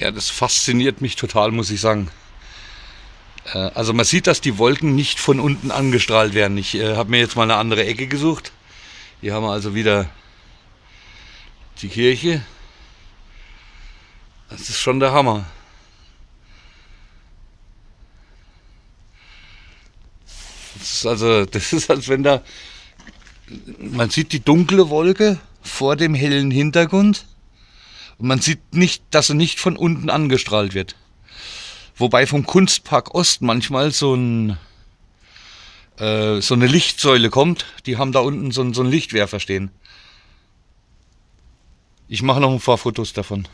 Ja, das fasziniert mich total, muss ich sagen. Äh, also man sieht, dass die Wolken nicht von unten angestrahlt werden. Ich äh, habe mir jetzt mal eine andere Ecke gesucht. Hier haben wir also wieder die Kirche. Das ist schon der Hammer. Das ist also, das ist als wenn da, man sieht die dunkle Wolke vor dem hellen Hintergrund und man sieht nicht, dass sie nicht von unten angestrahlt wird. Wobei vom Kunstpark Ost manchmal so, ein, äh, so eine Lichtsäule kommt. Die haben da unten so, so einen Lichtwerfer stehen. Ich mache noch ein paar Fotos davon.